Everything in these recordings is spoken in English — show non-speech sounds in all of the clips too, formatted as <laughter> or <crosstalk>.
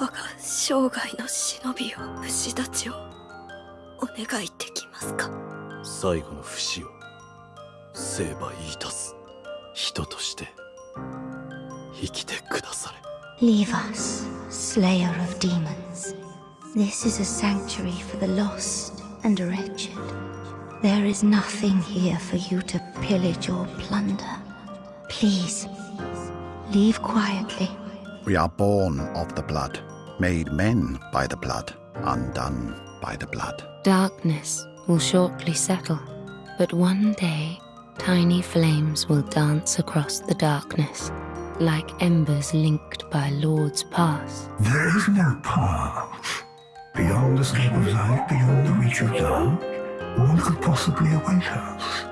我が生涯の忍びを虫たちをお願いできますか最後の不死を成敗いたす人として生きてくだされ Leave us, slayer of demons. This is a sanctuary for the lost and wretched. There is nothing here for you to pillage or plunder. Please, leave quietly. We are born of the blood, made men by the blood, undone by the blood. Darkness will shortly settle, but one day tiny flames will dance across the darkness, like embers linked by lords past. There is no path. Beyond the scope of light, beyond the reach of dark, what could possibly await us.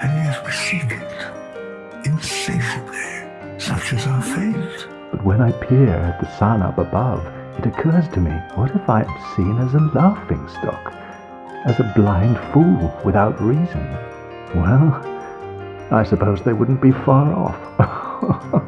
And yet we seek it. Insatiably. Such is our fate. But when I peer at the sun up above, it occurs to me, what if I am seen as a laughing stock? As a blind fool without reason? Well, I suppose they wouldn't be far off. <laughs>